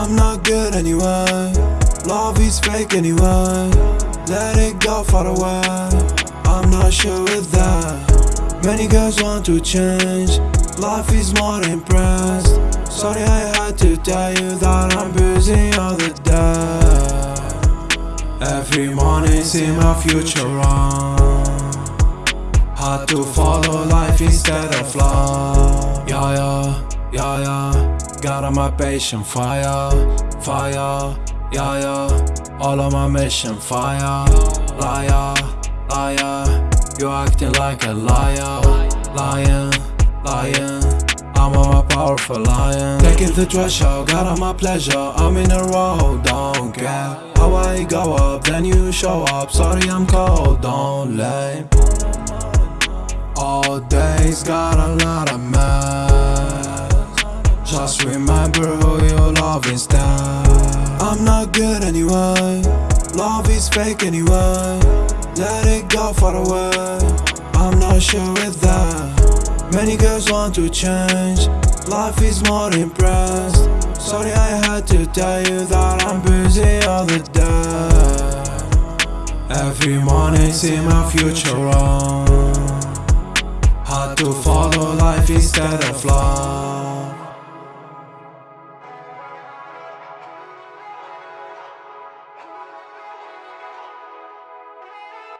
I'm not good anyway. Love is fake anyway. Let it go far away. I'm not sure with that. Many girls want to change. Life is more impressed. Sorry, I had to tell you that I'm busy all the day. Every morning, see my future wrong Had to follow life instead of love. Got on my patient fire, fire, yeah, yeah. All on my mission fire, liar, liar. You acting like a liar, lying, lying. I'm on my powerful lion. Taking the treasure, got on my pleasure. I'm in a row, don't care how I go up. Then you show up. Sorry, I'm cold, don't lame. All days got a lot of mess. Just remember who you love instead. I'm not good anyway. Love is fake anyway. Let it go far away. I'm not sure with that. Many girls want to change. Life is more impressed. Sorry, I had to tell you that I'm busy all the day. Every morning, see my future run. Had to follow life instead of love.